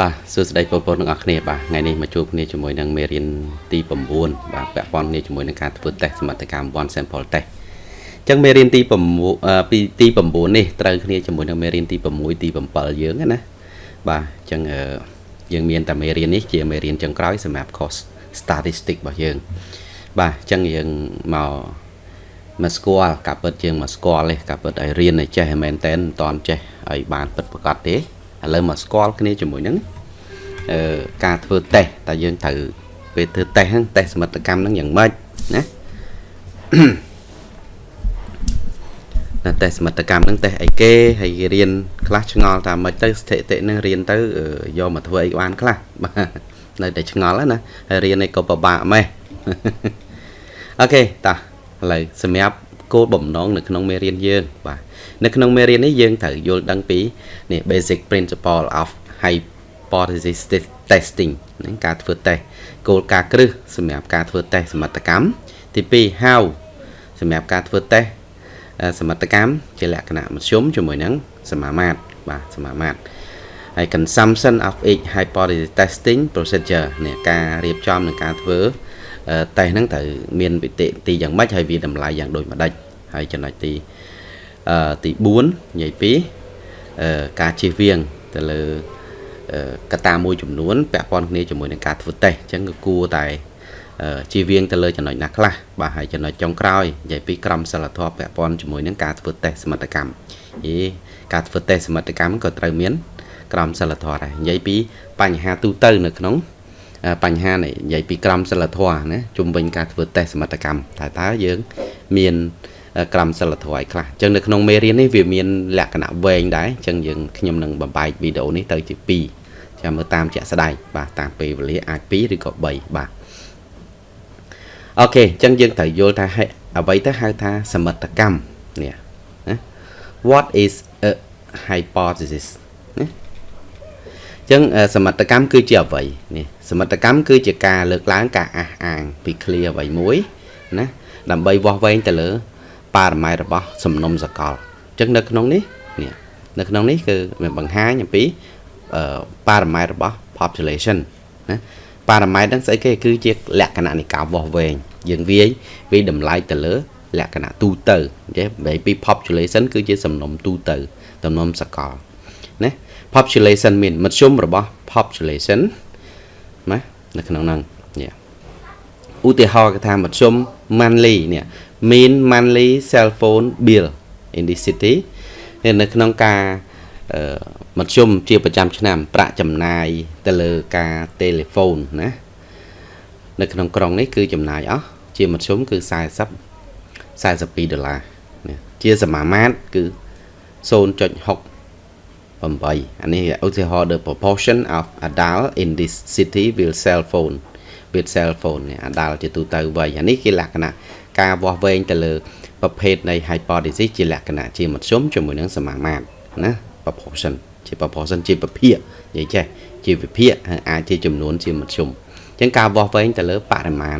បាទសួស្តីបងប្អូនទាំងអស់គ្នាបាទថ្ងៃនេះមកជួបគ្នាជាមួយនឹងមេរៀនទី9បាទពាក់ព័ន្ធគ្នាជាមួយនឹងការធ្វើតេស្តសមត្ថកម្ម one sample test អញ្ចឹងមេរៀនទី9ពីទី9នេះត្រូវគ្នាជាមួយនឹងមេរៀនទី6ទី7យើងណាបាទអញ្ចឹងយើងមានតែមេរៀននេះជាមេរៀនចុងក្រោយសម្រាប់ course statistic របស់យើង បាទអញ្ចឹងយើងមកមកស្គាល់ការពិតជាងមកស្គាល់ទេការពិតឲ្យរៀនឲ្យចេះមែនតែនមិនតាន់ចេះឲ្យបានពិតប្រាកដទេ ឥឡូវមកស្គាល់គ្នាជាមួយនឹងអឺការធ្វើតេស្តតើយើងត្រូវពេលធ្វើតេស្តហ្នឹងតេស្តសមិទ្ធកម្មហ្នឹងយ៉ាងម៉េចណាតែតេស្តសមិទ្ធកម្មហ្នឹងតេស្តអីគេហើយរៀនខ្លះឆ្ងល់ថាម៉េចទៅស្ថិតិហ្នឹងរៀនទៅយកមកធ្វើអីបានខ្លះបាទនៅតែឆ្ងល់ណាហើយរៀនអីក៏ពិបាកម៉េះអូខេតាឥឡូវសម្រាប់គោលបំណងនៅក្នុងមេរៀនយើងបាទ នៅក្នុងមេរៀននេះយើងត្រូវយល់ដឹងពីនេះ basic principle of hypothesis testing ហ្នឹងការធ្វើតេស្តគោលការណ៍គ្រឹះសម្រាប់ការធ្វើតេស្តសមត្ថកម្មទី2 how សម្រាប់ការធ្វើតេស្តសមត្ថកម្មជាលក្ខណៈមធ្យមជាមួយនឹងសមាមាត្របាទសមាមាត្រហើយ consumption of each hypothesis testing procedure នេះការរៀបចំនឹងការធ្វើតេស្តហ្នឹងត្រូវមានវិតិទីយ៉ាងម៉េចហើយវាតម្លៃយ៉ាងដូចម្ដេចហើយចំណុចទី ទី4និយាយពីការជៀសវាងទៅលើកត្តាមួយចំនួនពាក់ព័ន្ធគ្នាជាមួយនឹងការធ្វើតេស្តអញ្ចឹងគឺគួរតែជៀសវាងទៅលើចំណុចណាខ្លះបាទហើយចំណុចចុងក្រោយនិយាយពីក្រមសីលធម៌ពាក់ព័ន្ធជាមួយនឹងការធ្វើតេស្តសមត្ថកម្មយីការធ្វើតេស្តសមត្ថកម្មក៏ត្រូវមាន ក្រមសីលធម៌ដែរនិយាយពីបញ្ហាទូទៅនៅក្នុងបញ្ហានេះនិយាយពីក្រមសីលធម៌ណាជំវិញការធ្វើតេស្តសមត្ថកម្មតើតើយើង មាន ក្រមសិលធម៌ឲ្យខ្លះអញ្ចឹងនៅក្នុងមេរៀននេះវាមានលក្ខណៈវែងដែរអញ្ចឹងយើងខ្ញុំនឹងបំបែកវីដេអូនេះទៅជា2ចាំមើលតាមជាក់ស្ដែងបាទតាមពេលវេលាអាច2ឬក៏3បាទអូខេអញ្ចឹងយើងត្រូវយល់ថាអ្វីទៅហៅថាសមិទ្ធកម្មនេះណា What is a hypothesis ណាអញ្ចឹងសមិទ្ធកម្មគឺជាអ្វីនេះសមិទ្ធកម្មគឺជាការលើកឡើងការអះអាងពី clear អ្វីមួយណាដើម្បីវាស់វែងទៅលើ បារម៉ែរបស់សំណុំសកលអញ្ចឹងនៅក្នុងនេះនេះនៅក្នុងនេះគឺវាបង្ហាញអំពីបារម៉ែរបស់ population ណាបារម៉ែហ្នឹងស្អីគេគឺជាលក្ខណៈនៃការវាស់វែងយើងវាយវាយតម្លៃទៅលើ លក្ខណៈទូទៅចេះបែបពី population គឺជាសំណុំទូទៅសំណុំសកលណា population មានមធ្យមរបស់ population ណានៅក្នុងហ្នឹងនេះឧទាហរណ៍គេថាមធ្យម monthly នេះ mean monthly cell phone bill in the city នៅក្នុងការមធ្យមជាប្រចាំឆ្នាំ ប្រាក់ចំណាយទៅលើការ telephone ណានៅក្នុងក្រុងនេះគឺចំណាយអស់ជាមធ្យមគឺ40 42ដុល្លារជាសមាមាត្រគឺ0.68អានេះឧទាហរណ៍ the proportion of adult in this city will cell phone with cell phone នេះ adult ជាទូទៅវ័យអានេះគេលក្ខណៈ ការវាស់វែងទៅលើប្រភេទនៃ hypothesis ជាលក្ខណៈជាមធ្យមជាមួយនឹងសមាមាត្រណា proportion ជា proportion ជាវិភាគនិយាយចេះជាវិភាគអាចជាចំនួនជាមធ្យមអញ្ចឹងការវាស់វែងទៅលើបរិមាណ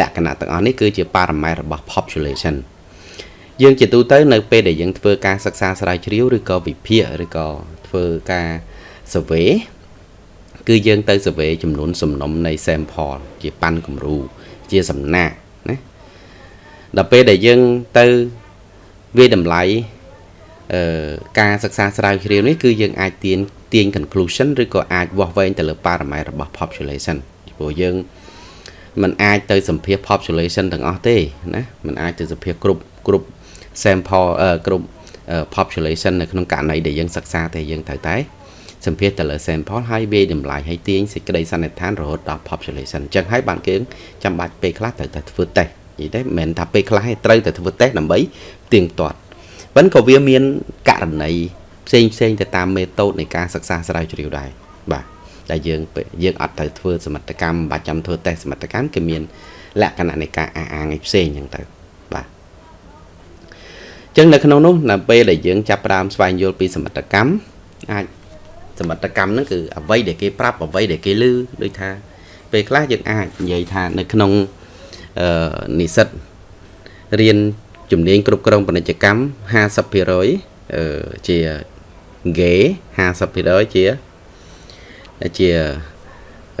លក្ខណៈទាំងអស់នេះគឺជាបរិមាណរបស់ population យើងជាទូទៅនៅពេលដែលយើងធ្វើការសិក្សាស្រាវជ្រាវឬក៏វិភាគឬក៏ធ្វើការ survey គឺយើងទៅ survey ចំនួនសំណុំនៃ sample ជាប៉ាន់គំរូជាសំណាក់ណា ដល់ពេលដែលយើងទៅវាតម្លៃអឺការសិក្សាស្រាវជ្រាវនេះគឺយើងអាចទាញទាញ conclusion ឬក៏អាចវាស់វែងទៅលើប៉ារ៉ាម៉ែត្ររបស់ population ព្រោះយើងมันអាចទៅសម្ភាស population ទាំងអស់ទេណាมันអាចទៅសម្ភាសគ្រប់គ្រប់ sample គ្រប់ population នៅក្នុងករណីដែលយើងសិក្សាទេយើងត្រូវតែសម្ភាសទៅលើ sample ហើយវាយតម្លៃឲ្យទាញសេចក្តីសន្និដ្ឋានរហូតដល់ population អញ្ចឹងហើយបានគេចាំបាច់ពេលខ្លះត្រូវតែធ្វើតេស្ត និយាយទេមិនមែនថាពេលខ្លះទេត្រូវតែធ្វើតេស្តដើម្បីទៀងទាត់ប៉ុន្តែក៏វាមានករណីផ្សេងផ្សេងទៅតាមមេតូតនៃការសិក្សាស្រាវជ្រាវដែរបាទដែលយើងយើងអត់ត្រូវធ្វើសមត្ថកម្មបាច់ចាំធ្វើតេស្តសមត្ថកម្មគឺមាន លក្ខណៈនៃការអះអាងឯផ្សេងអញ្ចឹងទៅបាទអញ្ចឹងនៅក្នុងនោះនៅពេលដែលយើងចាប់ផ្ដើមស្វែងយល់ពីសមត្ថកម្មអាចសមត្ថកម្មហ្នឹងគឺអ្វីដែលគេប្រាប់អ្វីដែលគេឮដូចថាពេលខ្លះយើងអាចនិយាយថានៅក្នុងអឺ និស្សិតរៀនជំនាញគ្រប់គ្រងពាណិជ្ជកម្ម50%អឺជា ghế 50%ជាជា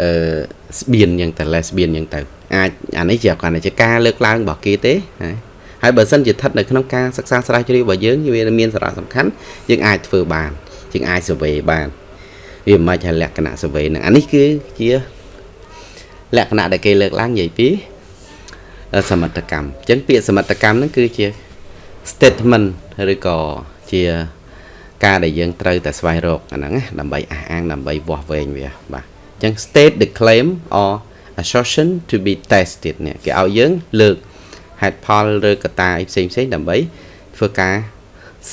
អឺស្បៀនយ៉ាងទៅ lesbian យ៉ាងទៅអាចអានេះជាគាត់តែជាការលើកឡើងរបស់គេទេហើយបើសិនជាស្ថិតនៅក្នុងការសិក្សាស្រាវជ្រាវរបស់យើងវាមានសារៈសំខាន់យើងអាចធ្វើបានយើងអាច survey បានវាមិនអាចលក្ខណៈ survey ហ្នឹងអានេះគឺជាលក្ខណៈដែលគេលើកឡើងនិយាយពី សមិទ្ធកម្មអញ្ចឹងពាក្យសមិទ្ធកម្មហ្នឹងគឺជា statement ឬក៏ជាការដែលយើងត្រូវតែស្វែងរកអាហ្នឹងដើម្បីអះអាងដើម្បីវាស់វែងវាបាទអញ្ចឹង state the claim or assertion to be tested នេះគេឲ្យយើងលើកហេតុផលឬកត្តាអីផ្សេងផ្សេងដើម្បីធ្វើការ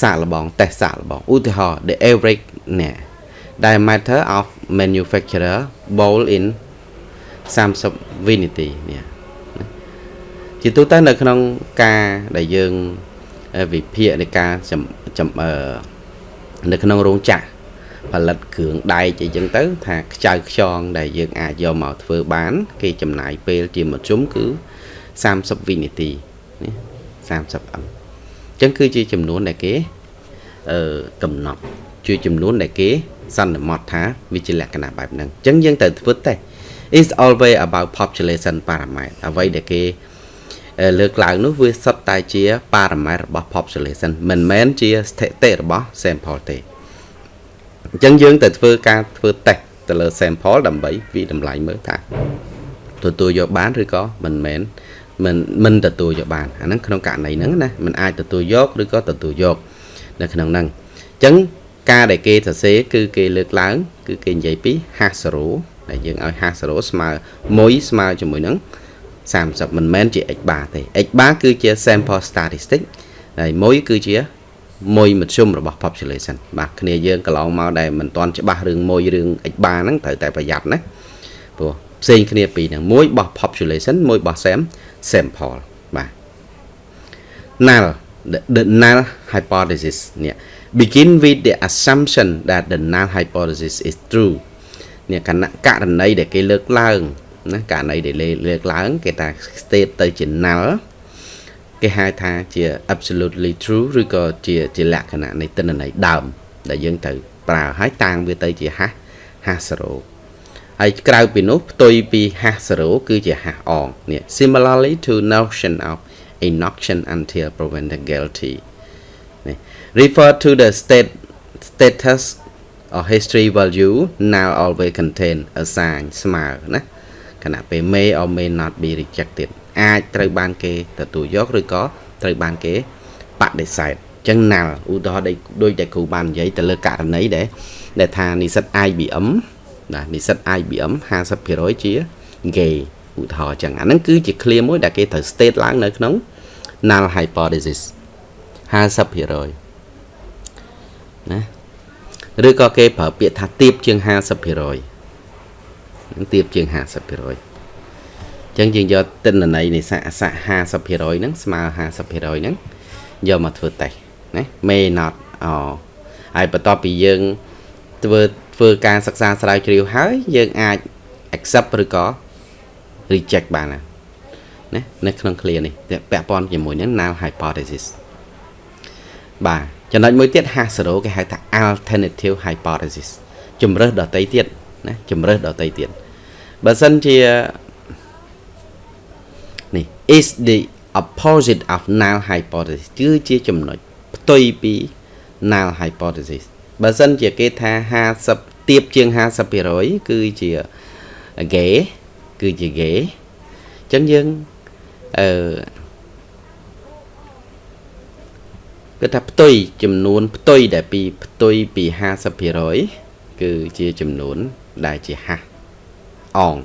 សាកល្បង test សាកល្បងឧទាហរណ៍ the average នេះ diameter of manufacturer bowl in 30 vinity នេះ ជាទូទៅនៅក្នុងការដែលយើងវិភាគនៃការចំនៅក្នុងរោងចក្រផលិតគ្រឿងដែកអីចឹងទៅ ថាខ្ចៅខ្យងដែលយើងអាចយកមកធ្វើបាន គេចំណាយពេលជាមធ្យមគឺ30វិនាទីនេះ30អឹងអញ្ចឹងគឺជាចំនួនដែលគេអឺកំណត់ជាចំនួនដែលគេសន្មត់ថាវាជាលក្ខណៈបែបហ្នឹងអញ្ចឹងយើងត្រូវធ្វើតេ is always about population parameter អ្វីដែលគេ លើកឡើងនោះវាសុទ្ធតែជា parameter របស់ population មិនមែនជាស្ថិតិរបស់ sample ទេអញ្ចឹងយើងទៅធ្វើការធ្វើ test ទៅលើ sample ដើម្បីវិតម្លៃមើលថាទទួលយកបានឬក៏មិនមែនមិនមិនទទួលយកបានអាហ្នឹងក្នុងករណីហ្នឹងណាมันអាចទទួលយកឬក៏ទទួលយក នៅក្នុងហ្នឹងអញ្ចឹងការដែលគេសរសេរគឺគេលើកឡើង គឺគេនិយាយពី hash 0ដែលយើងឲ្យ hash 0ស្មើ1ស្មើជាមួយនឹង 30មិនមែនជា x bar ទេ x bar គឺជា sample statistic ហើយ1គឺជាមួយមធ្យមរបស់ population បាទគ្នាយើងកន្លងមកដែលមិនទាន់ច្បាស់រឿងមួយរឿង x bar ហ្នឹងត្រូវតែប្រយ័ត្នណាព្រោះផ្សេងគ្នាពីរហ្នឹងមួយបោះ population មួយបោះ sam sample បាទ null the, the null hypothesis នេះ begin with the assumption that the null hypothesis is true នេះគណៈករណីដែលគេលើកឡើង ណាករណីដែលលើកឡើង គេថា state ទៅជា null គេហៅថាជា absolutely true ឬក៏ជាជាលក្ខណៈនៃទិន្នន័យដើម ដែលយើងត្រូវប្រើហើយតាំងវាទៅជា hash hash 0ហើយក្រៅពីនោះផ្ទុយពី hash 0គឺជា hash អងនេះ similarly to notion of inoction until proven guilty នេះ refer to the state status or history value now always contain a sign ស្មើណា ខណៈពេល may or may not be rejected អាចត្រូវបានគេទទួលយកឬក៏ត្រូវបានគេបដិសេធអញ្ចឹងណាល់ឧទាហរណ៍ដូចតែគ្រូបាននិយាយទៅលើករណីដែលដែលថានិស្សិត IBM ណានិស្សិត IBM 50%ជា gay ឧទាហរណ៍អញ្ចឹងអាហ្នឹងគឺជា clear មួយដែលគេត្រូវ state ឡើងនៅក្នុង null hypothesis 50%ណាឬក៏គេប្រើពាក្យថាទៀបជាង50% នឹងទៀបជាង50%អញ្ចឹងយើងយកទិន្នន័យនៃសាកសៈ50%ហ្នឹងស្មើ50%ហ្នឹងយកមកធ្វើតេស្តណា may not អូហើយបន្ទាប់ពីយើងធ្វើធ្វើការសិក្សាស្រាវជ្រាវហើយយើងអាច accept ឬក៏ reject បានណាណានៅក្នុង clear នេះពាក់ព័ន្ធជាមួយនឹង null hypothesis បាទចំណុចមួយទៀត H0 គេហៅថា alternative hypothesis ជំរើសដតីទៀត ណាជំរើសដតីទៀតបើសិនជានេះ is the opposite of null hypothesis គឺជាចំណុចផ្ទុយពី null hypothesis បើសិនជាគេថា50ទៀបជាង50%គឺជា gay គឺជា gay អញ្ចឹងយើងអឺគឺថាផ្ទុយចំនួនផ្ទុយដែលពីផ្ទុយពី50%គឺជាចំនួន ដែលជាហាស់អង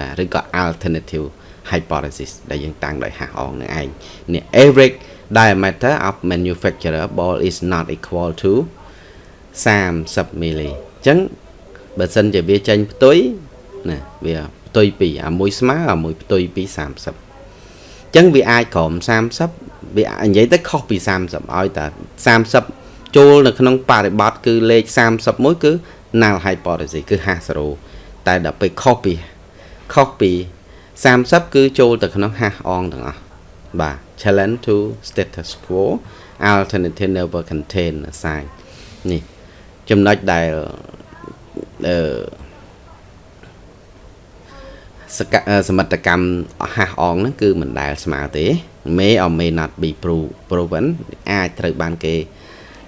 ណាឬក៏ alternative hypothesis ដែលយើងតាំងដោយហាស់អងនឹងឯងនេះ average diameter of manufacturer ball is not equal to 30 milli អញ្ចឹងបើសិនជាវាចេញផ្ទុយណាវាផ្ទុយពីអាមួយស្មើអាមួយផ្ទុយពី30អញ្ចឹងវាអាចក្រោម30វានិយាយទៅខុសពី30ឲ្យតែ30ចូលនៅក្នុងបរិបត្តិគឺលេខ31គឺ null hypothesis គឺ50តែដល់ពេលខុសពីខុសពី30គឺចូលទៅក្នុង hash អងទាំងអស់បាទ challenge to status quo alternative never contain assign នេះចំណុចដែលអឺសកសមិទ្ធកម្មហាស់អងហ្នឹងគឺមិនដែលស្មើទេ may or may not be proven អាចត្រូវបានគេ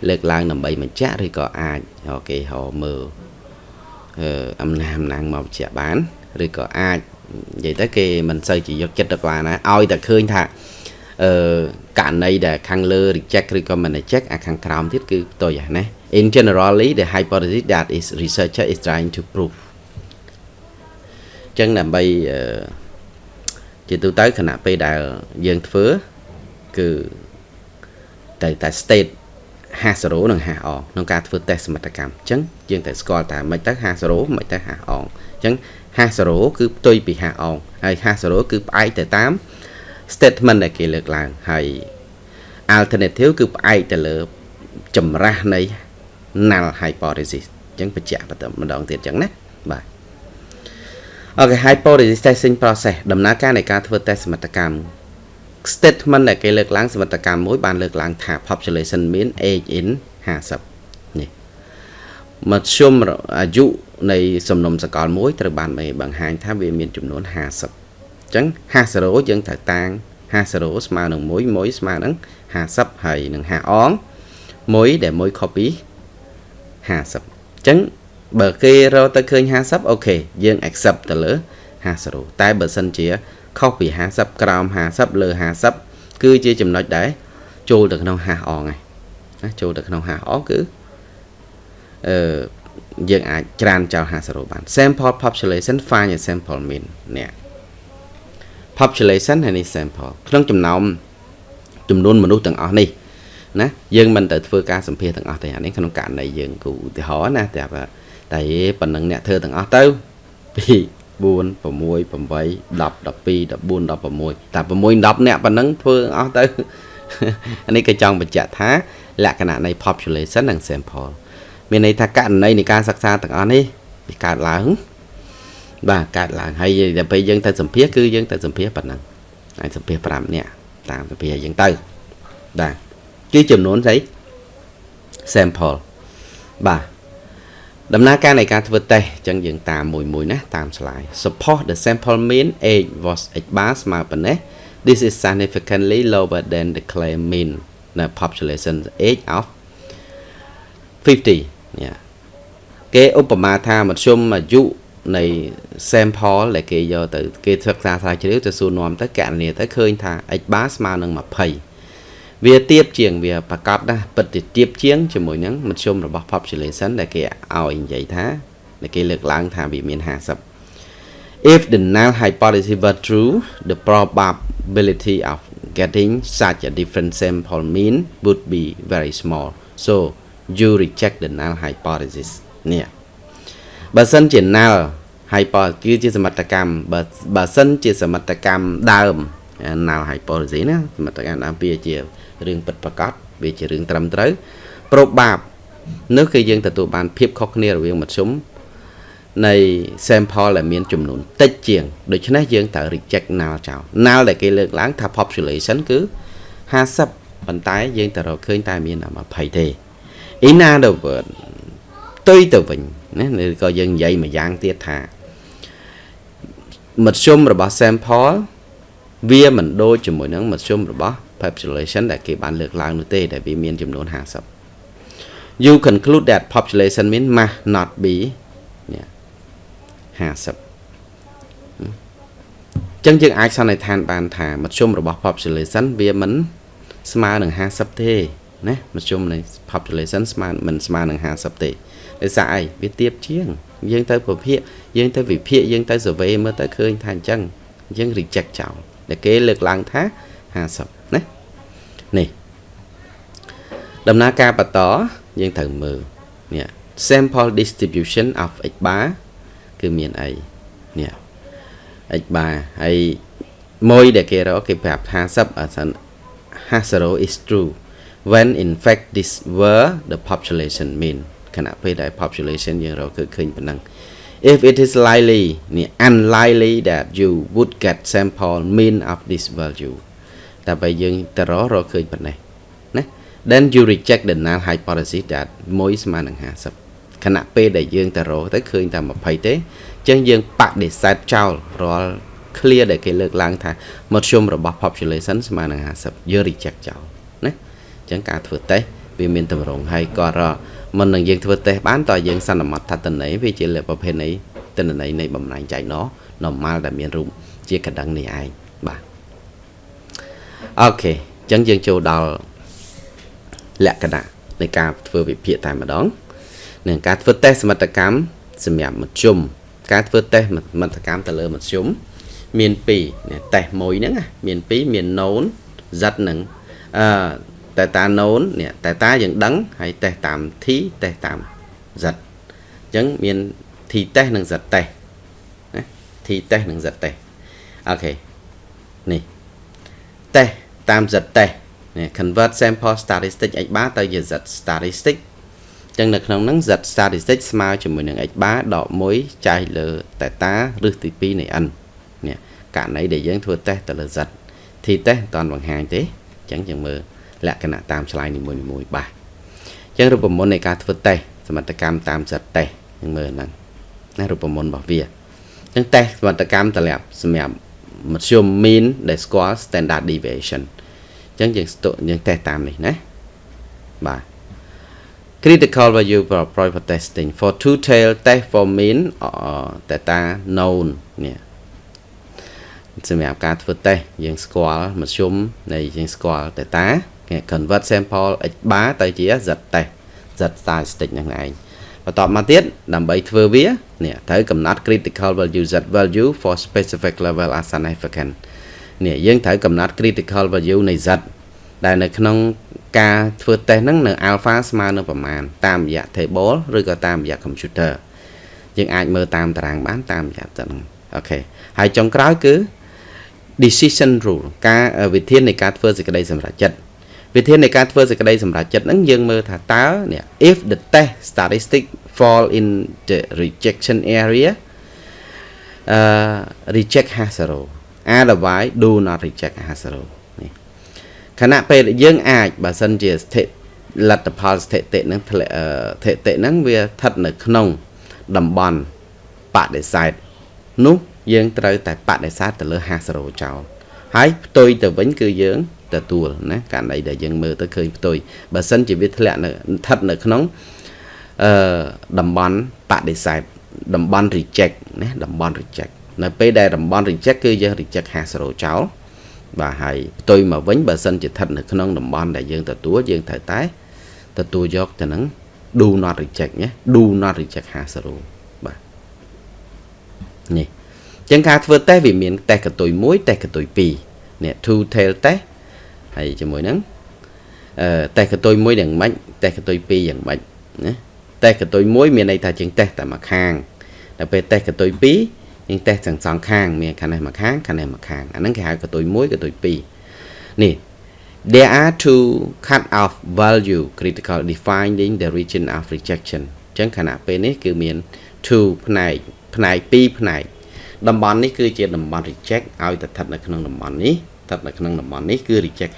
លើកឡើងដើម្បីបញ្ជាក់ឬក៏អាចគេហៅមើលអឺអំណាចអំណាងមកបញ្ជាក់បានឬក៏អាចនិយាយទៅគេមិនសូវជាយកចិត្តទុកដាក់ណាឲ្យតែឃើញថាអឺករណីដែលខាងលើ reject ឬក៏មិន reject អាខាងក្រោមទៀតគឺផ្ទុយហ្នឹងណា in generally the hypothesis that is researcher is trying to prove ចឹងដើម្បីជាទូទៅខណៈពេលដែលយើងធ្វើគឺតែតែ state 50និង50អងក្នុងការធ្វើតេស្តសមត្ថកម្មអញ្ចឹងយើងតែស្គាល់តែមិនទៅ50មិនទៅ50អងអញ្ចឹង50គឺផ្ទុយពី50អងហើយ50គឺផ្អែកទៅតាម statement ដែលគេលើកឡើងហើយ alternative គឺផ្អែកទៅលើចម្រាស់នៃ null hypothesis អញ្ចឹងបញ្ជាក់បន្ទឹម្ដងទៀតអញ្ចឹងណាបាទអូខេ hypothesis testing process ដំណើរការនៃការធ្វើ test សមត្ថកម្ម statement ដែលគេលើកឡើងសមត្ថកម្មមួយបានលើកឡើងថា population mean age in 50នេះមធ្យមអាយុនៃសំណុំសកលមួយត្រូវបានបង្ហាញថាវាមានចំនួន50អញ្ចឹង50យើងត្រូវតាំង50ស្មើនឹង1 1ស្មើនឹង50ហើយនឹង50អង1ដែល1 copy 50អញ្ចឹងបើគេរកទៅឃើញ50អូខេយើង accept ទៅលើ50តែបើសិនជា ខុសពី50ក្រោម50លើ50គឺជាចំណុចដែលចូលទៅក្នុង50អងហើយណាចូលទៅក្នុង50អងគឺអឺយើងអាចច្រានចោល50បាន sample population find a sample mean នេះ population ហើយនេះ sample ក្នុងចំណោមចំនួនមនុស្សទាំងអស់នេះណាយើងមិនទៅធ្វើការសម្ភាសទាំងអស់ទេអានេះក្នុងករណីយើងគូឧទាហរណ៍ណាតែតែប៉ុណ្ណឹងអ្នកធ្វើទាំងអស់ទៅ2 4 6 8 10 12 14 16តែ6 10អ្នកប៉ុណ្ណឹងធ្វើអស់ទៅអានេះក៏ចង់បញ្ជាក់ថា លក្ខណៈនៃ population និង sample មានន័យថាករណីនៃការសិក្សាទាំងអស់នេះវាកើតឡើងបាទកើតឡើងហើយដល់ពេលយើងទៅសម្ភាសគឺយើងទៅសម្ភាសប៉ុណ្ណឹងអាចសម្ភាស5នាក់តាមសម្ភាសយើងទៅបាទគឺចំនួនស្អី sample បាទ ដំណើរការនៃការធ្វើតេស្តអញ្ចឹងយើងតាមមួយមួយណាតាម slide support the sample mean age was h bar ស្មើប៉ុណ្ណេះ this is significantly lower than the claim mean the population age of 50នេះគេឧបមាថាមធ្យមអាយុនៃ sample ដែលគេយកទៅគេសិក្សាស្រាវជ្រាវទៅសួរនាំទៅកណនីទៅឃើញថា h bar ស្មើនឹង20 វាទៀបជាងវាប្រកាសណាពិតជាទៀបជាងជាមួយនឹងមធ្យមរបស់ population ដែលគេឲ្យនិយាយថាដែលគេលើកឡើងថាវាមាន50 If the null hypothesis were true the probability of getting such a different sample mean would be very small so you reject the null hypothesis នេះបើសិនជា null hypothesis គឺជាសមត្ថកម្មបើបើសិនជាសមត្ថកម្មដើម null hypothesis ណាសមត្ថកម្មដើមវាជា រឿងពិតប្រាកដវាជារឿងត្រឹមត្រូវប្របបាបនោះគឺយើងទទួលបានភាពខុសគ្នារវាងមធ្យមនៃ sample ដែលមានចំនួនតិចជាងដូច្នេះយើងត្រូវ reject null ចោល null ដែលគេលើកឡើងថា population គឺ50ប៉ុន្តែយើងទៅរកឃើញតែមានតែ20ទេ in other word ផ្ទុយទៅវិញណាឬក៏យើងនិយាយមួយយ៉ាងទៀតថាមធ្យមរបស់ sample វាមិនដូចជាមួយនឹងមធ្យមរបស់ population ដែលគេបានលើកឡើងនោះទេដែលវាមានចំនួន50 you conclude that population mean must not be 50ចឹងយើងអាចសន្និដ្ឋានបានថាមធ្យមរបស់ population វាមិនស្មើនឹង50ទេណាមធ្យមនៃ population ស្មើមិនស្មើនឹង50ទេដោយសារអីវាទៀបជាង យើងទៅប្រភាគយើងទៅវិភាគយើងទៅ survey មើលទៅឃើញថាអញ្ចឹងយើង reject ចោលដែលគេលើកឡើងថា50ណា នេះដំណើរការបន្តយើងត្រូវមើលនេះ sample distribution of x bar គឺមានអីនេះ x bar ហើយមួយដែលគេរកគេប្រាប់50អាសិន50 is true when in fact this were the population mean ខណៈពេលដែល population យើងរកគឺឃើញប៉ុណ្ណឹង if it is likely នេះ unlikely that you would get sample mean of this value តែបើយើងទៅរករកឃើញប៉ុណ្ណេះណា then you reject the null hypothesis that 1ស្មើនឹង50ខណៈពេលដែលយើងទៅរកទៅឃើញតែ20ទេចឹងយើងបដិសេធចោលរាល់ clear ដែលគេលើកឡើងថាមធ្យមរបស់ population ស្មើនឹង50យើង reject ចោលណាអញ្ចឹងការធ្វើតេស្តវាមានតម្រងហើយក៏មិននឹងយើងធ្វើតេស្តបានតើយើងសន្មត់ថាតន័យវាជាប្រភេទនៃតន័យនៃបំណែងចែកណ normal ដែលមានរូបជាកណ្ដឹងនេះឯងបាទ អូខេអញ្ចឹងយើងចូលដល់លក្ខណៈនៃការធ្វើវិភាគតែម្ដងនឹងការធ្វើតេស្តសមត្ថកម្មសម្រាប់មធ្យមការធ្វើតេស្តសមត្ថកម្មទៅលើមធ្យមមាន2នេះតេស្តមួយហ្នឹងមាន2មាន known z នឹងអឺតែតា known នេះតែតាយើងដឹងហើយតេស្តតាម t តេស្តតាម z អញ្ចឹងមាន t តេស្តនិង z តេស្តណា t តេស្តនិង z តេស្តអូខេនេះ តេស្តតាម z តេស្តនេះ convert sample statistic x bar ទៅជា z statistic ចឹងនៅក្នុងហ្នឹង z statistic ស្មើជាមួយនឹង x bar ដក1ចែកលើ theta ឬទី2នៃ n នេះករណីដែលយើងធ្វើតេស្តទៅលើ z t តេស្តមិនតាន់បង្ហាញទេអញ្ចឹងយើងមើលលក្ខណៈតាមឆ្លើយនីមួយៗបាទអញ្ចឹងរូបមន្តនៃការធ្វើតេស្តសមត្ថកម្មតាម z តេស្តយើងមើលហ្នឹងណារូបមន្តរបស់វាអញ្ចឹងតេស្តសមត្ថកម្មតម្រាប់សម្រាប់ មធ្យម mean ដែលស្គាល់ standard deviation អញ្ចឹងយើងស្ទុយើងតេស្តតាមនេះណាបាទ critical value for private testing for two tail test for mean uh, data known នេះសម្រាប់ការធ្វើតេស្តយើងស្គាល់មធ្យមនៃយើងស្គាល់ data គេ convert sample x bar ទៅជា z test z statistic ហ្នឹងឯង បន្ទាប់មកទៀតដើម្បីធ្វើវានេះត្រូវកំណត់ critical value z value for specific level as significant នេះយើងត្រូវកំណត់ critical value នៃ z ដែលនៅក្នុងការធ្វើតេស្តហ្នឹងនៅ alpha ស្មើនឹងប្រមាណតាមរយៈ table ឬក៏តាមរយៈ computer យើងអាចមើលតាមតារាងបានតាមរយៈទៅហ្នឹងអូខេហើយចុងក្រោយគឺ decision rule ការវិធាននៃការធ្វើសេចក្តីសម្រេចចិត្ត វិធាននៃការធ្វើសេចក្តីសម្រេចចិត្តហ្នឹងយើងមើលថាតើ if the test statistic fall in the rejection area uh reject has zero otherwise do not reject has zero នេះខណៈពេលយើងអាចបើសិនជាស្ថិលទ្ធផលស្ថិតិហ្នឹងស្ថិតិហ្នឹងវាស្ថិតនៅក្នុងតំបន់បដិសេធនោះយើងត្រូវតែបដិសេធទៅលើ50ចោលហើយផ្ទុយទៅវិញគឺយើង ទទួលណាករណីដែលយើងមើលទៅឃើញផ្ទុយបើសិនជាវាធ្លាក់នៅស្ថិតនៅក្នុងអឺតំបន់បដិសេធតំបន់ reject ណាតំបន់ reject នៅពេលដែលតំបន់ reject គឺយើង reject 50ចោលបាទហើយផ្ទុយមកវិញបើសិនជាស្ថិតនៅក្នុងតំបន់ដែលយើងទទួលយើងត្រូវតែទទួលយកទៅនឹង do not reject ណា do not reject 50បាទនេះចឹងការធ្វើតេស្តវាមានតេស្តកតុយ1តេស្តកតុយ2នេះ two tail test ហើយជាមួយនឹងអឺតេស្តកតុយ1យ៉ាងម៉េចតេស្តកតុយ2យ៉ាងម៉េចណាតេស្តកតុយ1មានន័យថាជាងតេស្តតែមួយខាងដល់ពេលតេស្តកតុយ2យើងតេស្តទាំងសងខាង មានខាងនេះមួយខាងខាងនេះមួយខាងអាហ្នឹងគេហៅកតុយ1កតុយ2នេះ there are two cut off value critical defining the region of rejection អញ្ចឹងខណៈពេលនេះគឺមាន two ផ្នែកផ្នែក2ផ្នែកតំបន់នេះគឺជាតំបន់ reject ឲ្យទៅស្ថិតនៅក្នុងតំបន់នេះ ស្ថិតនៅក្នុងតំបន់នេះគឺ reject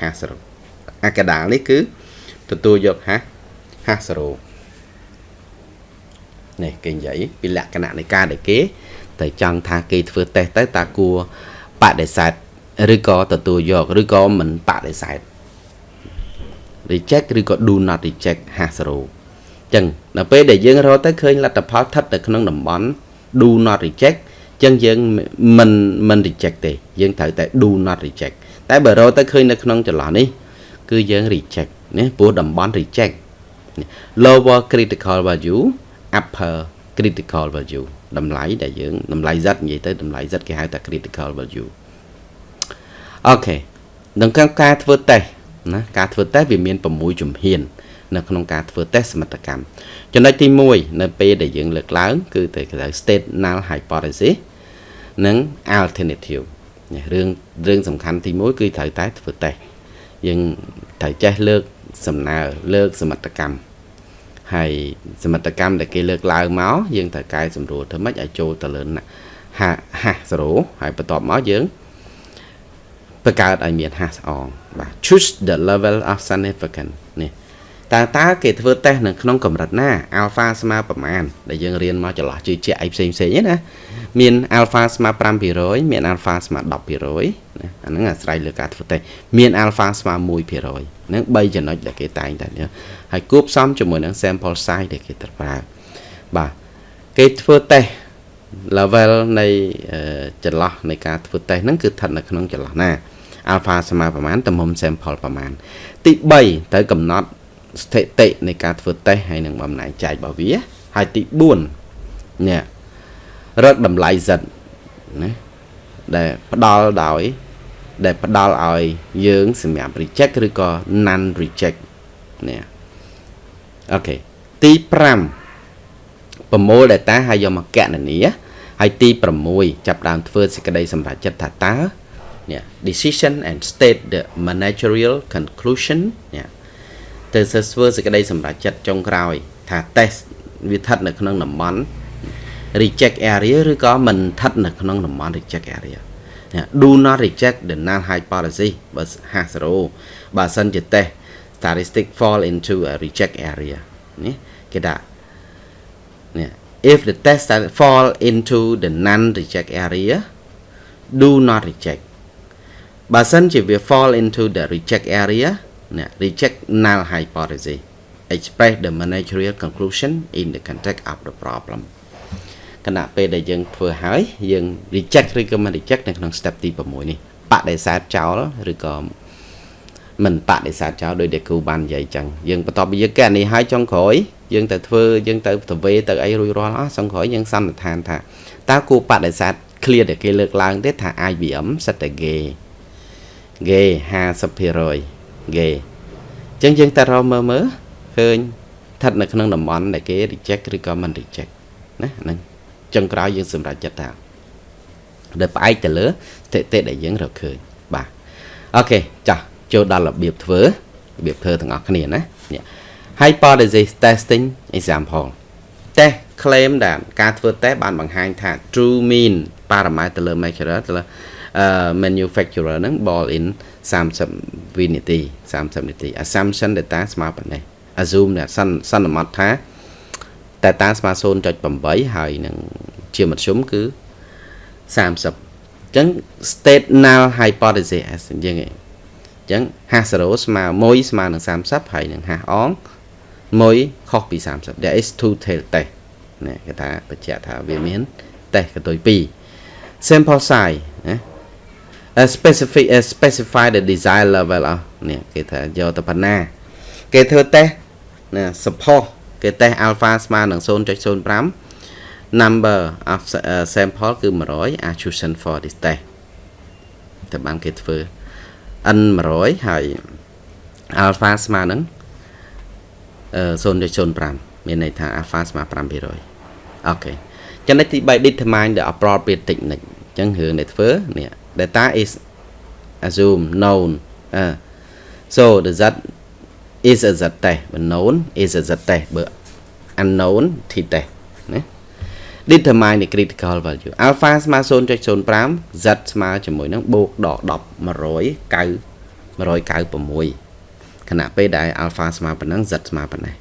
50អាកដាលនេះគឺទទួលយក50 50នេះគេនិយាយពីលក្ខណៈនៃការដែលគេតែចង់ថាគេធ្វើតេស្តទៅតើគួរបដិសេធឬក៏ទទួលយកឬក៏មិនបដិសេធ reject ឬក៏ do not reject 50ចឹងដល់ពេលដែលយើងរកទៅឃើញលទ្ធផលស្ថិតនៅក្នុងតំបន់ do not reject ចឹងយើងមិនមិន reject ទេយើងត្រូវតែ do not reject តែបើរកទៅឃើញនៅក្នុងចន្លោះនេះគឺយើង reject ណាព្រោះតំបន់ reject lower critical value upper critical value តម្លៃដែលយើងតម្លៃ Z និយាយទៅតម្លៃ Z គេហៅថា critical value អូខេក្នុងការធ្វើតេស្តណាការធ្វើតេស្តវាមាន6ជំហាន នៅក្នុងការធ្វើតេស្តសមត្ថកម្មចំណុចទី1នៅពេលដែលយើងលើកឡើង គឺទៅគេហៅ state null hypothesis និង alternative រឿងរឿងសំខាន់ទី1គឺត្រូវតែធ្វើតេស្តយើងត្រូវចេះលើកសំណើលើកសមត្ថកម្មហើយសមត្ថកម្មដែលគេលើកឡើងមកយើងត្រូវកែសម្រួលធ្វើម៉េចឲ្យចូលទៅលើហាហា0ហើយបន្ទាប់មកយើងបង្កើតឲ្យមានហាស្អងបាទ choose the level of significance នេះ តើតើគេធ្វើតេស្តនៅក្នុងកម្រិតណា alpha ស្មើប្រមាណដែលយើងរៀនមកចន្លោះជឿជាក់អីផ្សេងផ្សេងណាមាន alpha ស្មើ5%មាន alpha ស្មើ10%ណាអាហ្នឹងអាស្រ័យលើការធ្វើតេស្តមាន alpha ស្មើ1%ហ្នឹង3ចំណុចដែលគេតែងតែហើយគួបផ្សំជាមួយនឹង sample size ដែលគេត្រូវប្រើបាទគេធ្វើតេស្ត level នៃចន្លោះនៃការធ្វើតេស្តហ្នឹងគឺស្ថិតនៅក្នុងចន្លោះណា alpha ស្មើប្រមាណទំហំ sample ប្រមាណទី3ត្រូវកំណត់ ស្ថិតិនៃការធ្វើតេស្តហើយនឹងបំណែកចែករបស់វាហើយទី4នេះរកតម្លៃ z ណាដែលផ្ដល់ដោយ ដែលផ្ដល់ឲ្យយើងសម្រាប់ reject ឬក៏ non reject នេះអូខេទី5ប្រមូល data ហើយយកមកកណនាហើយទី6ចាប់ដើមធ្វើសេចក្តីសម្រេចចិត្តថាតើនេះ decision and state the managerial conclusion នេះ ទៅធ្វើសេចក្តីសម្រេចចិត្តចុងក្រោយ ថា test វាស្ថិតនៅក្នុងតំបន់ reject area ឬក៏មិនស្ថិតនៅក្នុងតំបន់ reject area do not reject the null hypothesis បើ50បើសិនជា test statistic fall into a reject area នេះគេថានេះ if the test fall into the non reject area do not reject បើសិនជាវា fall into the reject area ណា reject null hypothesis express the managerial conclusion in the context of the problem គណៈពេលដែលយើងធ្វើហើយយើង reject ឬក៏មិន reject នៅក្នុង step ទី6នេះបដិសេធចោលឬក៏មិនបដិសេធចោលដោយដែលគ្រូបាននិយាយចឹងយើងបន្ទាប់ពីយើងកែនេះហើយចុងក្រោយយើងទៅធ្វើយើងទៅទៅវេទៅអីរួចរាល់អស់ចុងក្រោយយើងសន្និដ្ឋានថាតើគួរបដិសេធ clear ដែលគេលើកឡើងទេថា IBM សិតតែ gay gay 50% gay អញ្ចឹងយើងតែរកមើលមើលឃើញស្ថិតនៅក្នុងតំបន់ដែលគេ reject ឬក៏មិន reject ណាហ្នឹងចឹងក្រោយយើងសម្រេចចិត្តថាដែលផ្អែកទៅលើស្ថិតិដែលយើងរកឃើញបាទអូខេចាស់ចូលដល់របៀបធ្វើរបៀបធ្វើទាំងអស់គ្នាណា hypothesis testing example test claim ដែលការធ្វើ test បានបង្ហាញថា true mean parameter ទៅលើ measurer ទៅលើ manufacturer ហ្នឹង ball in 30វិនាទី30នាទី assumption data ស្មើប៉ុណ្ណេះ assume ដែលសន្មត់ថា data ស្មើ0.8ហើយនឹងជាមធ្យមគឺ30អញ្ចឹង state null hypothesis អញ្ចឹងឯងអញ្ចឹង hash 0ស្មើ1ស្មើនឹង30ហើយនឹង hash អង1ខុសពី30 there is two tail test ណាគេថាបញ្ជាក់ថាវាមាន test កតុយ2 sample size ណា specific specify the desired level អស់នេះគេថាយកទៅប៉ុណ្ណា គេធ្វើ test ណា support គេតេស្ត alpha ស្មើនឹង0.05 number of sample គឺ100 are chosen for this test តែបានគេធ្វើ n 100ហើយ alpha ស្មើនឹង0.05មានន័យថា alpha ស្មើ5%អូខេចំណុចទី3 determine the appropriate technique អញ្ចឹងរឿងដែលធ្វើនេះ data is assume known uh, so the z is a z test បើ known is a z test បើ unknown t test ណា determine the critical value alpha ស្មើ0.05 z ស្មើជាមួយនឹងបូកដក10 109 196ខណៈពេលដែល alpha ស្មើប៉ុណ្ណឹង z ស្មើប៉ុណ្ណេះ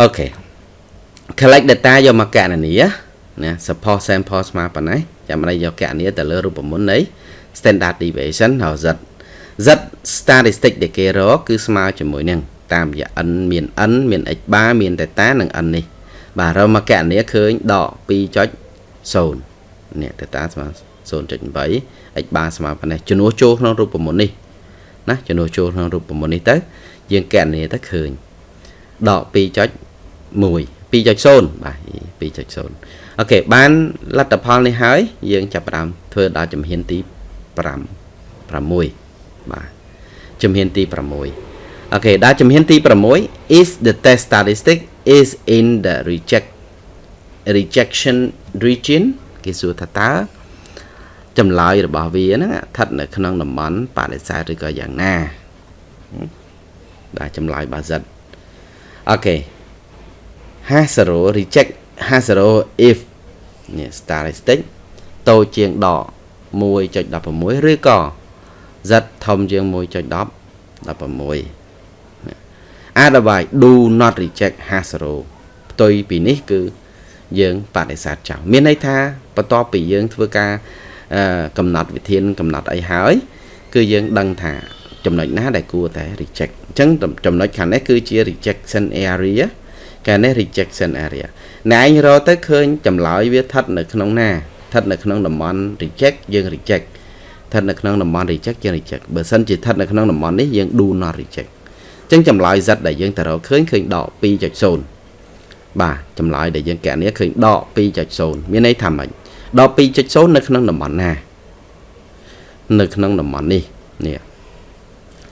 អូខេ collect data យកមកកណនាណា support sample ស្មើប៉ុណ្ណេះ ចាំមិនយកកណនាទៅលើរូបមន្តនៃ standard deviation ហើយ z z statistic ដែលគេរកគឺស្មើជាមួយនឹងតាមរយៈ n មាន n មាន x bar មាន theta និង n នេះបាទរមកណនាឃើញដក2.0នេះ theta ស្មើ0.8 x bar ស្មើប៉ុណ្ណេះជំនួសចូលក្នុងរូបមន្តនេះណាជំនួសចូលក្នុងរូបមន្តនេះទៅយើងកណនាទៅឃើញដក2.1 2.0បាទ2.0អូខេបានលទ្ធផលនេះហើយ យើងចាប់ផ្ដើមធ្វើដល់ជំហានទី5 6បាទជំហានទី6អូខេដល់ជំហានទី6 is the test statistic is in the reject rejection region គេសួរថាតើចម្លើយរបស់វាហ្នឹងស្ថិតនៅក្នុងតំបន់បដិសេធឬក៏យ៉ាងណាបាទចម្លើយបាសិតអូខេ50 reject 50 if នេះ statistic តូចជាងដក1.16ឬក៏ z ធំជាង1.10 16 otherwise do not reject has row ផ្ទុយពីនេះគឺយើងបដិសេធចោលមានន័យថាបន្ទាប់ពីយើងធ្វើការកំណត់វិធានកំណត់អីហើយ គឺយើងដឹងថាចំណុចណាដែលគួរតែ reject អញ្ចឹងចំណុចខាងនេះគឺជា rejection area កាលនេះ rejection area ណែឯងរកទៅឃើញចម្លើយវាស្ថិតនៅក្នុងណាស្ថិតនៅក្នុងតំបន់ reject យើង reject ស្ថិតនៅក្នុងតំបន់ reject យើង reject បើសិនជាស្ថិតនៅក្នុងតំបន់នេះយើង do not reject អញ្ចឹងចម្លើយ Z ដែលយើងទៅរកឃើញឃើញដក2.0បាទចម្លើយដែលយើងកណនីឃើញដក2.0មានន័យថាម៉េចដក2.0នៅក្នុងតំបន់ណា នៅក្នុងតំបន់នេះនេះ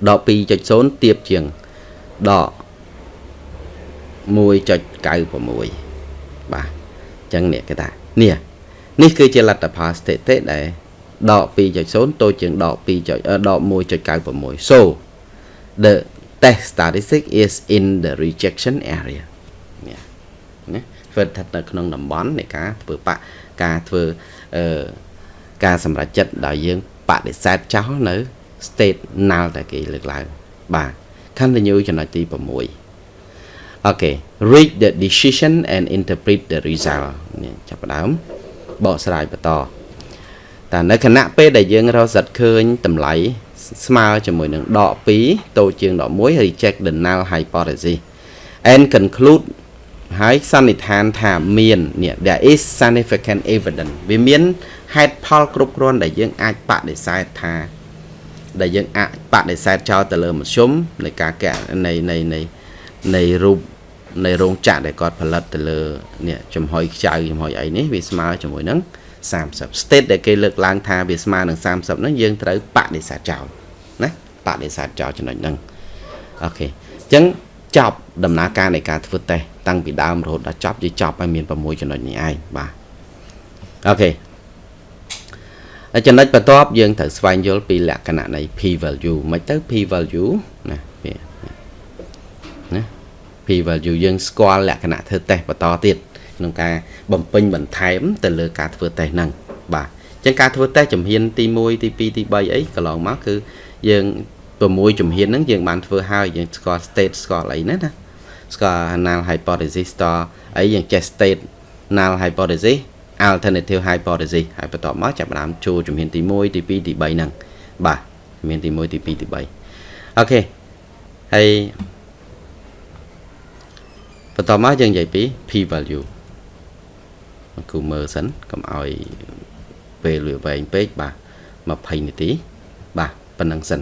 ដក2.0ទៀបជាងដក 1.96បាទអញ្ចឹងនេះគេថានេះនេះគឺជាលទ្ធផលស្ថិតិដែលដក2.0តូចជាងដក 2. ដក1.96 so the test statistic is in the rejection area នេះណាធ្វើស្ថិតនៅក្នុងតំបន់នៃការធ្វើបាក់ការធ្វើអឺការសម្រេចចិត្តដោយយើងបដិសេធចោលនៅ state null តែគេលើកឡើងបាទ continue ចំណុចទី6 Okay read the decision and interpret the result នេះចាប់ផ្ដើមបកស្រាយបន្តតែនៅគណៈពេលដែលយើងរកសិតឃើញតម្លៃស្មើជាមួយនឹងដក2តូចជាងដក1 reject the null hypothesis and conclude ហើយសន្និដ្ឋានថាមាននេះ there is significant evidence វាមានហេតុផលគ្រប់គ្រាន់ដែលយើងអាចបដិសេធថា ដែលយើងអាចបដិសេធចោលទៅលើមធ្យមនៃការកែនៃនៃនៃនៃរូប នៃរោងចក្រដែលគាត់ផលិតទៅលើនេះចំហុយខ្ចៅចំហុយអីនេះវាស្មើជាមួយនឹង30 state ដែលគេលើកឡើងថាវាស្មើនឹង30ហ្នឹងយើងត្រូវបដិសេធចោលណាបដិសេធចោលចំណុចហ្នឹងអូខេអញ្ចឹងចប់ដំណើរការនៃការធ្វើតេស្តតាំងពីដើមរហូតដល់ចប់យើងចប់ឲ្យមាន6ចំណុចនេះឯងបាទអូខេចំណុចបន្ទាប់យើងត្រូវស្វែងយល់ពីលក្ខណៈនៃ p value មិនទៅ p value ណាវាណា p value យើងស្គាល់លក្ខណៈធ្វើតេស្តបន្តទៀតក្នុងការបំពេញបន្ថែមទៅលើការធ្វើតេស្តហ្នឹងបាទអញ្ចឹងការធ្វើតេស្តជំហានទី1ទី2ទី3អីកន្លងមកគឺយើង6ជំហានហ្នឹងយើងបានធ្វើហើយយើងស្គាល់ state ស្គាល់អីណាណាស្គាល់ null hypothesis តអីយើងចេះ state null hypothesis alternative hypothesis ហើយបន្ទាប់មកចាប់ផ្ដើមចូលជំហានទី1ទី2ទី3ហ្នឹងបាទជំហានទី1ទី2ទី3អូខេហើយ បន្តមកយើងនិយាយពី p value គូមើលសិនកុំឲ្យពេលវាវែងពេកបាទ20នាទីបាទប៉ុណ្ណឹងសិន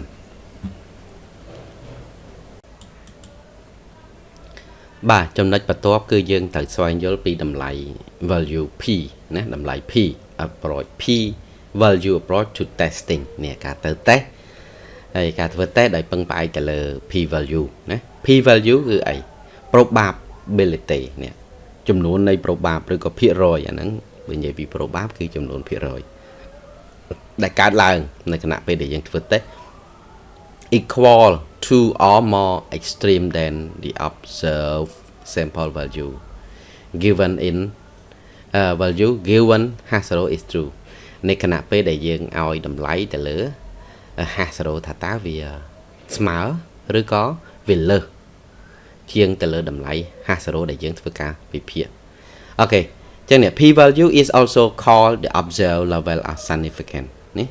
បាទចំណុចបន្ទាប់គឺយើងត្រូវស្វែងយល់ពីតម្លៃ value p ណាតម្លៃ p approach p value approach to testing នេះការទៅតេស្តហើយការធ្វើតេស្តដោយពឹងផ្អែកទៅលើ p value ណា p value គឺអី probability នេះចំនួននៃ probab ឬក៏ភាគរយអាហ្នឹងបើនិយាយពី probab គឺចំនួនភាគរយដែលកើតឡើងនៅគណៈពេលដែលយើងធ្វើ test equal to or more extreme than the observed sample value given in uh, value given hasro is true នៃគណៈពេលដែលយើងឲ្យតម្លៃទៅលើ hasro ថាតើវាស្មើឬក៏វាលើស ជាងទៅលើតម្លៃ hash row ដែលយើងធ្វើការវិភាគអូខេចឹងនេះ p value is also called the observed level of significance នេះ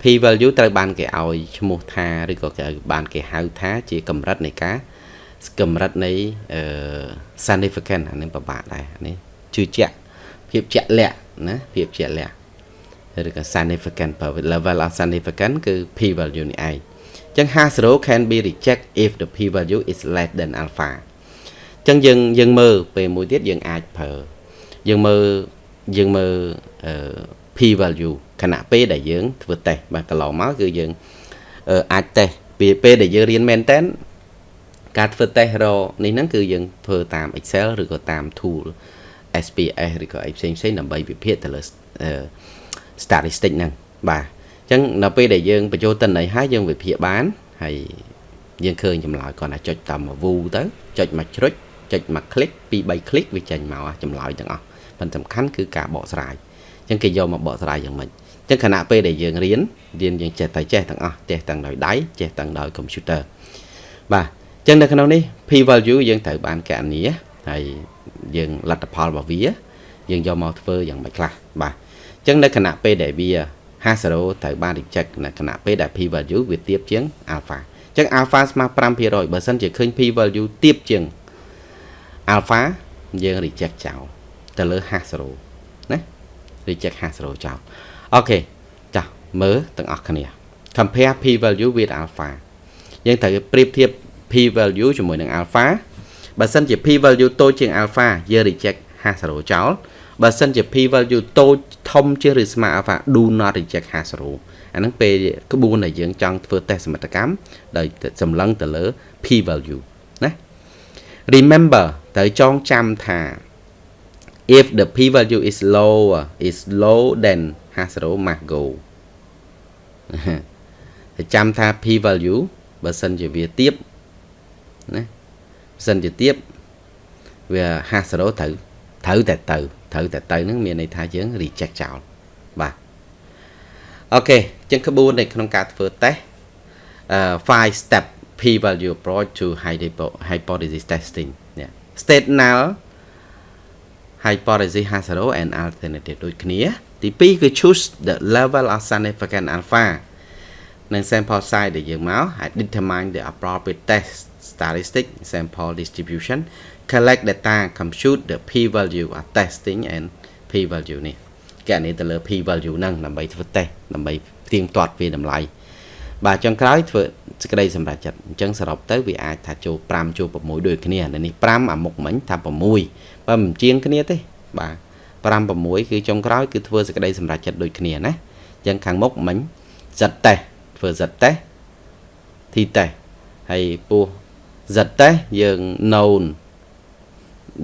p value ត្រូវបានគេឲ្យឈ្មោះថាឬក៏គេបានគេហៅថាជាកម្រិតនៃការកម្រិតនៃ significant អានេះពិបាកដែរនេះជឿជាក់ភាពជាក់លាក់ណាភាពជាក់លាក់ឬក៏ significant level of significant គឺ p value នេះឯង ចឹង hash row can be reject if the p value is less than alpha ចឹងយើងយើងមើលពេលមួយទៀតយើងអាចប្រើយើងមើលយើងមើល p value ខណៈពេលដែលយើងធ្វើតេស្តបាទកន្លងមកគឺយើងអាចតេស្តពីពេលដែលយើងរៀនមែនតើការធ្វើតេស្តរនេះហ្នឹងគឺយើងធ្វើតាម Excel ឬក៏តាម tool SPS ឬក៏អីផ្សេងផ្សេងដើម្បីវិភាគទៅលើ statistic ហ្នឹងបាទអញ្ចឹងនៅពេលដែលយើងបញ្ចូលតិន័យហើយយើងវិភាគបានហើយយើងឃើញចម្លើយគាត់ថាចុចតាមមួយ view ទៅចុចមួយជ្រុចចុចមួយ click ពីរ3 click វាចេញមកចម្លើយទាំងអស់ប៉ុន្តែសំខាន់គឺការបកស្រាយអញ្ចឹងគេយកមកបកស្រាយយ៉ាងម៉េចអញ្ចឹងខណៈពេលដែលយើងរៀនរៀនយើងចេះតែចេះទាំងអស់ចេះទាំងដោយដៃចេះទាំងដោយកុំព្យូទ័របាទអចឹងនៅក្នុងនេះ p value យើងត្រូវបានកណនីហើយយើងលទ្ធផលរបស់វា យើងយកមកធ្វើយ៉ាងម៉េចខ្លះបាទអញ្ចឹងនៅគណៈពេលដែលវា 50ត្រូវបាន reject នៅគណៈពេលដែល p value វាទាបជាង alpha អញ្ចឹង alpha ស្មើ5%បើសិនជាឃើញ p value ទាបជាង alpha យើង reject ចោលទៅលើ50ណា reject 50ចោលអូខេចាស់មើលទាំងអស់គ្នា compare p value with alpha យើងត្រូវប្រៀបធៀប p value ជាមួយនឹង alpha បើសិនជា p value តូចជាង alpha យើង reject 50ចោល បើសិនជា p value តូចធំជាងឬស្មើ alpha do not reject 50អាហ្នឹងពេលក្បួនដែលយើងចង់ធ្វើតេស្តសមិទ្ធកម្មដោយសម្លឹងទៅលើ p value ណា remember ត្រូវចងចាំថា if the p value is lower is low than 50 must go ចាំថា p value បើសិនជាវាទៀបណាបើសិនជាទៀបវា50ត្រូវត្រូវតែទៅ ត្រូវតែទៅហ្នឹងមានន័យថាយើង reject ចោលបាទអូខេអញ្ចឹងក្បួននៅក្នុងការធ្វើតេស្តអឺ5 step p value approach to hypothesis testing នេះ state null hypothesis 50 and alternative ដូចគ្នា ទី2គឺ choose the level of significant alpha និង sample size ដែលយើងមក determine the appropriate test statistic sample distribution collect data compute the p value of testing and p value នេះកណនីទៅលើ p value ហ្នឹងដើម្បីធ្វើ test ដើម្បីផ្ទៀងផ្ទាត់វាតម្លៃបាទចុងក្រោយធ្វើសេចក្តីសម្រេចចិត្តអញ្ចឹងសរុបទៅវាអាចថាចូល5ចូល6ដូចគ្នានៅនេះ5អាមុខមិញថា6បើមិនជាងគ្នាទេបាទ5 6គឺចុងក្រោយគឺធ្វើសេចក្តីសម្រេចចិត្តដូចគ្នាណាអញ្ចឹងខាងមុខមិញសិតតេស្តធ្វើសិតតេស្តទីតេស្តហើយពោះសិតតេស្តយើង known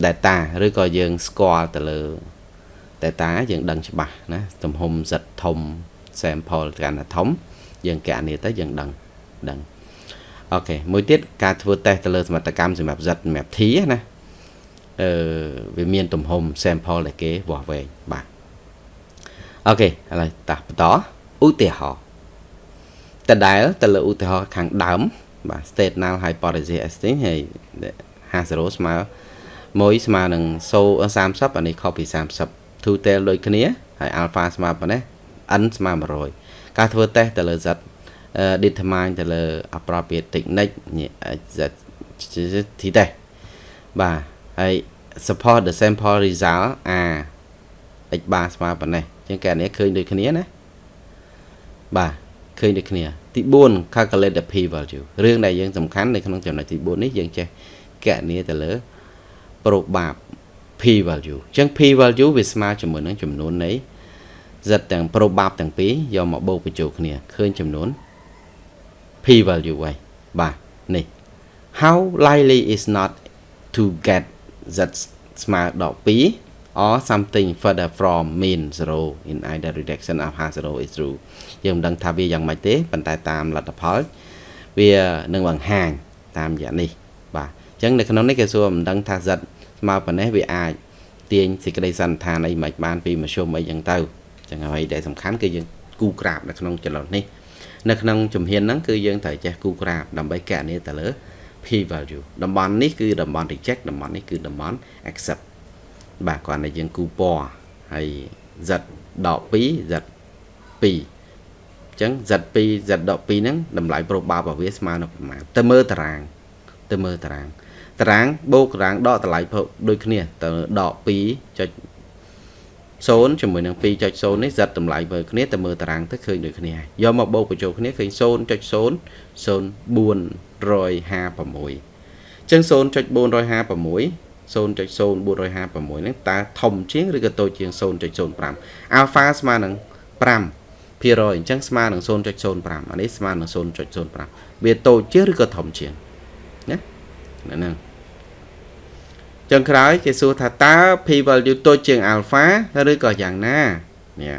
data ឬក៏យើងស្គាល់ទៅលើ data យើងដឹងច្បាស់ណាទំហំសិតធំ sample កាន់តែធំ យើងកណនីទៅយើងដឹងដឹងអូខេមួយទៀតការធ្វើតេស្តទៅលើសមត្ថកម្មសម្រាប់ Z សម្រាប់ T ណាអឺវាមានទំហំ sample ដែលគេវាស់វែងបាទអូខេឥឡូវតោះបន្តឧទាហរណ៍តដែលទៅលើឧទាហរណ៍ខាងដើមបាទ state null hypothesis testing ហើយ50ស្មើ 1ស្មើនឹង30អានេះខុសពី30 two tail ដូចគ្នាហើយ alpha ស្មើប៉ុណ្ណេះ n ស្មើ100ការធ្វើតេស្តទៅលើ z determine ទៅលើ appropriate technique z ទីតេស្តបាទហើយ support the sample result r x bar ស្មើប៉ុណ្ណេះជាងកែនេះឃើញដូចគ្នាណាបាទឃើញដូចគ្នា ទី4 calculate the p value រឿងដែលយើងសំខាន់នៅក្នុងចំណុចទី4នេះយើងចេះកណនីទៅលើ probab p value អញ្ចឹង p value វាស្មើជាមួយនឹងចំនួននៃ z ទាំង probab ទាំងពីរយកមកបូកបញ្ចូលគ្នាឃើញចំនួន p value ហើយបាទនេះ how likely is not to get z ស្មើដល់2 or something further from mean 0 in either direction of 50 is true យើងមិនដឹងថាវាយ៉ាងម៉េចទេប៉ុន្តែតាមលទ្ធផល វានឹងបង្ហាញតាមយ៉ាងនេះបាទ អញ្ចឹងនៅក្នុងនេះគេសួរមិនដឹងថា z ស្មើប៉ុណ្ណេះវាអាចទាញសេចក្តីសន្និដ្ឋានអីមិនបានពីមធ្យមអីចឹងទៅចឹងហើយដែលសំខាន់គឺយើងគូក្រាបនៅក្នុងចលនានេះនៅក្នុងជំហានហ្នឹងគឺយើងត្រូវចេះគូក្រាបដើម្បីកណនីទៅលើ p value តំបន់នេះគឺតំបន់ reject តំបន់នេះគឺតំបន់ accept បាទគ្រាន់តែយើងគូពណ៌ហើយ z ដក2 z 2អញ្ចឹង z2 z ដក2ហ្នឹងតម្លៃ probab របស់វាស្មើនឹងប្រមាណទៅមើលតារាងទៅមើលតារាង តារាងបូកតារាងដកតម្លៃដូចគ្នាទៅដក2.0ជាមួយនឹង2.0នេះ z តម្លៃមើលគ្នាទៅមើលតារាងទៅឃើញដូចគ្នាយកមកបូកបញ្ចូលគ្នាឃើញ0.0 0456ចឹង0.456 0.0456ហ្នឹងតើធំជាងឬក៏តូចជាង0.05 alpha ស្មើនឹង5ភាគរយអញ្ចឹងស្មើនឹង0.05អានេះស្មើនឹង0.05វាតូចជាងឬក៏ធំជាងណាហ្នឹង ចឹងក្រោយគេសួរថាតើ p value តូចជាង alpha ឬក៏យ៉ាងណានេះ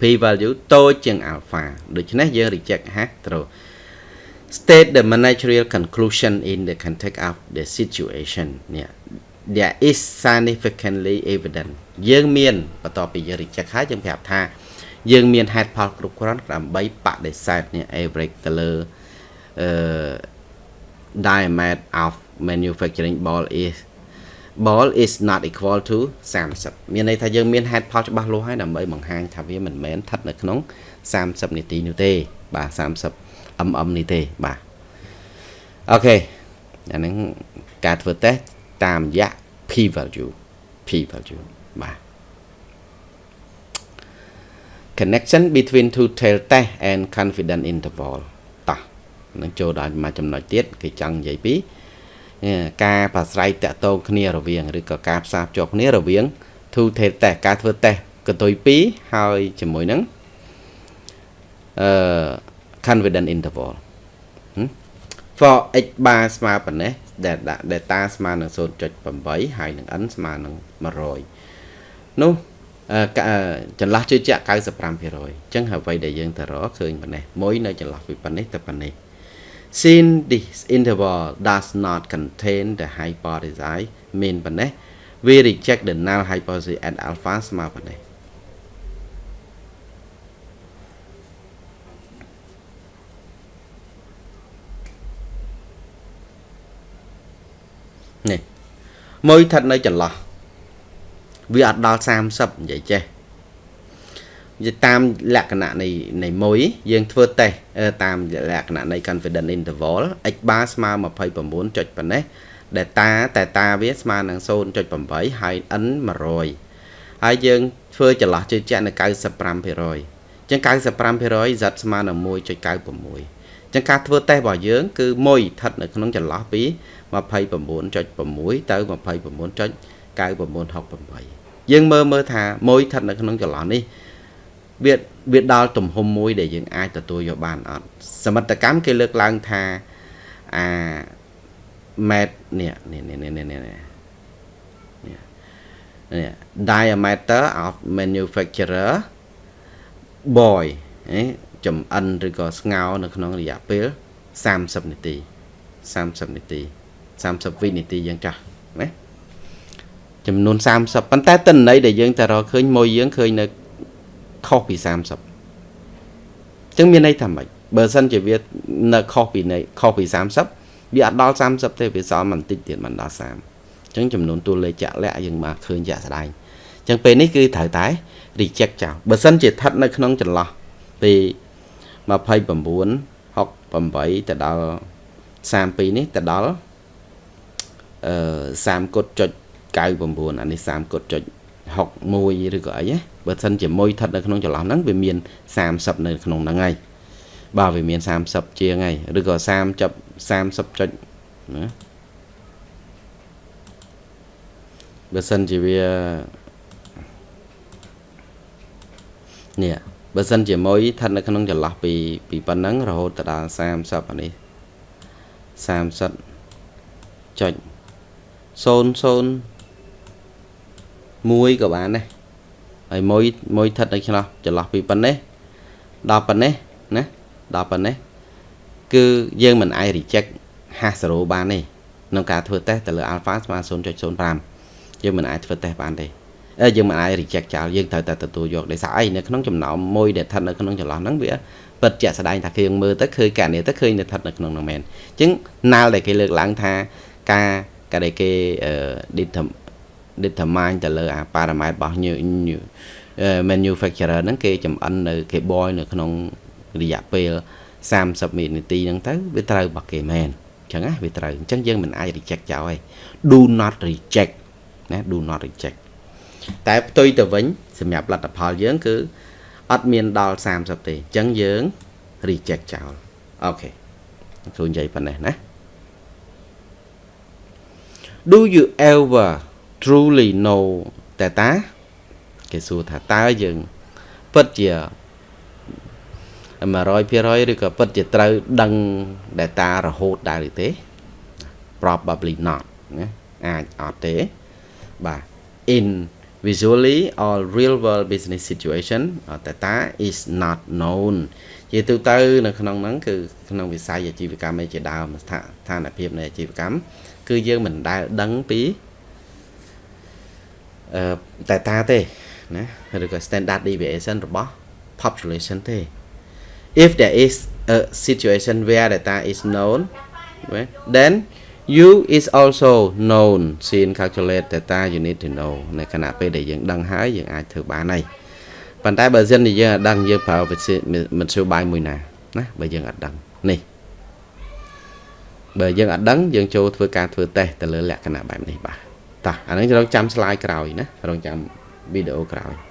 p value តូចជាង alpha ដូច្នេះយើង reject ហាត្រូវ state the managerial conclusion in the context of the situation នេះ there is significantly evident យើងមានបន្ទាប់ពីយើង reject ហើយយើងប្រាប់ថាយើងមានហេតុផលគ្រប់គ្រាន់ដើម្បីបដិសេធនេះ average ទៅលើ uh, diameter of manufacturing ball is ball is not equal to 30មានន័យថាយើងមានហេតុផលច្បាស់លាស់ហើយដើម្បីបង្ហាញថាវាមិនមែនស្ថិតនៅក្នុង30នាទីនោះទេបាទ30 mm នេះទេបាទអូខេអាហ្នឹងការធ្វើតេស្តតាមរយៈ p value p value បាទ connection between two tail test and confidence interval តោះនឹងចូលដល់មួយចំណុចទៀតគេចង់និយាយពី ការប្រស្រ័យតាក់ទងគ្នារវាងឬក៏ការផ្សារភ្ជាប់គ្នារវាង two tail test ការធ្វើតេស្តកន្ទុយ2ហើយជាមួយនឹងអឺ confidence interval for x bar ស្មើប៉ុណ្ណេះដែលដាក់ data ស្មើនឹង0.8ហើយនឹង n ស្មើនឹង100នោះចន្លោះជឿជាក់95%អញ្ចឹងអ្វីដែលយើងទៅរកឃើញប៉ុណ្ណេះមួយនៅចន្លោះពីប៉ុណ្ណេះទៅប៉ុណ្ណេះ since this interval does not contain the hypothesis មានប៉ុណ្ណេះ we reject the null hypothesis at alpha ស្មើប៉ុណ្ណេះនេះមួយស្ថិតនៅចន្លោះវាអត់ដល់30និយាយចេះ និយាយតាមលក្ខណៈនៃនៃមួយយើងធ្វើតេស្តតាមលក្ខណៈនៃ confidence interval x bar ស្មើ29ចុចប៉ុណ្ណេះ data តែតាវាស្មើនឹង0.8ហើយ n 100ហើយយើងធ្វើចន្លោះជឿជាក់នៅ95%អញ្ចឹង95% z ស្មើនឹង1.96អញ្ចឹងការធ្វើតេស្តរបស់យើងគឺ1ស្ថិតនៅក្នុងចន្លោះពី29.6ទៅ29.9968យើងមើលមើលថាមួយស្ថិតនៅក្នុងចន្លោះនេះ វាវាដល់ទំហំមួយដែលយើងអាចទទួលយកបានអត់សមិទ្ធកម្មគេលើកឡើងថាអាម៉ែត្រនេះនេះនេះនេះនេះនេះ diameter of manufacturer boy ចំអិនឬក៏ស្ងោនៅក្នុងរយៈពេល30នាទី30នាទី30វិនាទីយ៉ាងចាស់ណាចំនួន30ប៉ុន្តែតិន័យដែលយើងតែរកឃើញមួយយើងឃើញនៅ ខុសពី30អញ្ចឹងមានន័យថាម៉េចបើសិនជាវានៅខុសពីនៃខុសពី30វាអត់ដល់30ទេវាសល់បន្តិចទៀតមិនដល់30អញ្ចឹងចំនួនតួលេខជាក់លាក់យើងមកឃើញជាក់ស្ដែងអញ្ចឹងពេលនេះគឺត្រូវតែ reject ចោលបើសិនជាស្ថិតនៅក្នុងចន្លោះពី29 68ទៅដល់32នេះទៅដល់អឺ30គុតចុច99អានេះ30គុតចុច 61ឬក៏អីណាបើសិនជាមួយស្ថិតនៅក្នុងចន្លោះហ្នឹងវាមាន30នៅក្នុងហ្នឹងហើយបាទវាមាន30ជាងហើយឬក៏30ចាប់30ចុចណាបើសិនជាវានេះបើសិនជាមួយស្ថិតនៅក្នុងចន្លោះពីពីប៉ុណ្ណឹងរហូតទៅដល់30អានេះ30ចុច00 មួយក៏បានដែរហើយមួយមួយស្ថិតនៅឆ្លោះចន្លោះពីប៉ុណ្ណេះដល់ប៉ុណ្ណេះណាដល់ប៉ុណ្ណេះគឺយើងមិនអាច reject hash 0បានទេក្នុងការធ្វើតេស្តទៅលើ alpha ស្មើ0.05យើងមិនអាចធ្វើតេស្តបានទេអឺយើងមិនអាច reject ចោលយើងត្រូវតែទទួលយកដោយសារអីនៅក្នុងចំណោមមួយដែលស្ថិតនៅក្នុងចន្លោះហ្នឹងវាពិតជាក់ស្ដែងថាគេមើលទៅឃើញកណនីទៅឃើញនៅស្ថិតនៅក្នុងហ្នឹងមែនអញ្ចឹងណាល់ដែលគេលើកឡើងថាការការដែលគេ determine ទៅលើអា parameter របស់ new manufacturer ហ្នឹងគេចំអិននៅគេ boil នៅក្នុងរយៈពេល30វិនាទីហ្នឹងទៅវាត្រូវរបស់គេមែនអញ្ចឹងណាវាត្រូវអញ្ចឹងយើងមិនអាច reject ចោលទេ do not reject ណា do not reject តែផ្ទុយទៅវិញសម្រាប់លទ្ធផលយើងគឺអត់មានដល់30ទេអញ្ចឹងយើង reject ចោលអូខេគ្រូនិយាយប៉ុណ្ណេះណា Do you ever truly know តែតាគេសួរថាតើយើងពិតជា100%ឬក៏ពិតជាត្រូវដឹង data រហូតដែរឬទេ probably not ណាអាចអត់ទេបាទ in visually or real world business situation data is not known ជាទូទៅនៅក្នុងហ្នឹងគឺក្នុងវិស័យអាជីវកម្មឯជាដើមស្ថានភាពនៃអាជីវកម្មគឺយើងមិនដែលដឹងពី តែតាទេណាឬក៏ standard deviation របស់ population ទេ if there is a situation where data is known right? then you is also known sin calculate data you need to know នៅខណៈពេលដែលយើងដឹងហើយយើងអាចធ្វើបានហើយប៉ុន្តែបើសិនជាយើងអត់ដឹងយើងប្រើវិធីមធ្យោបាយមួយណាណាបើយើងអត់ដឹងនេះបើយើងអត់ដឹងយើងចូលធ្វើការធ្វើតេស្តទៅលើលក្ខណៈបែបនេះបាទ តោះអានឹងរងចាំ slide ក្រោយណារងចាំវីដេអូក្រោយ